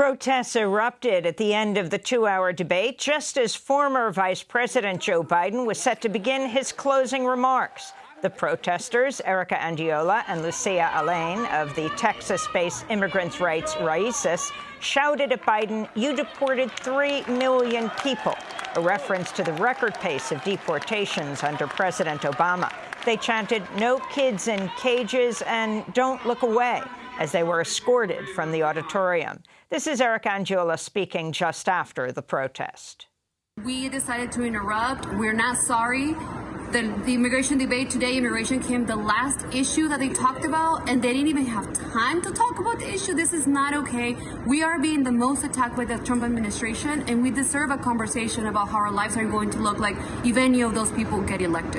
Protests erupted at the end of the two-hour debate, just as former Vice President Joe Biden was set to begin his closing remarks. The protesters, Erika Andiola and Lucia Allain of the Texas-based immigrants' rights Raices, shouted at Biden, you deported 3 million people, a reference to the record pace of deportations under President Obama. They chanted, no kids in cages and don't look away as they were escorted from the auditorium. This is Eric Andiola speaking just after the protest. We decided to interrupt. We're not sorry. The, the, immigration debate today, immigration came the last issue that they talked about, and they didn't even have time to talk about the issue. This is not okay. We are being the most attacked by the Trump administration, and we deserve a conversation about how our lives are going to look like if any of those people get elected.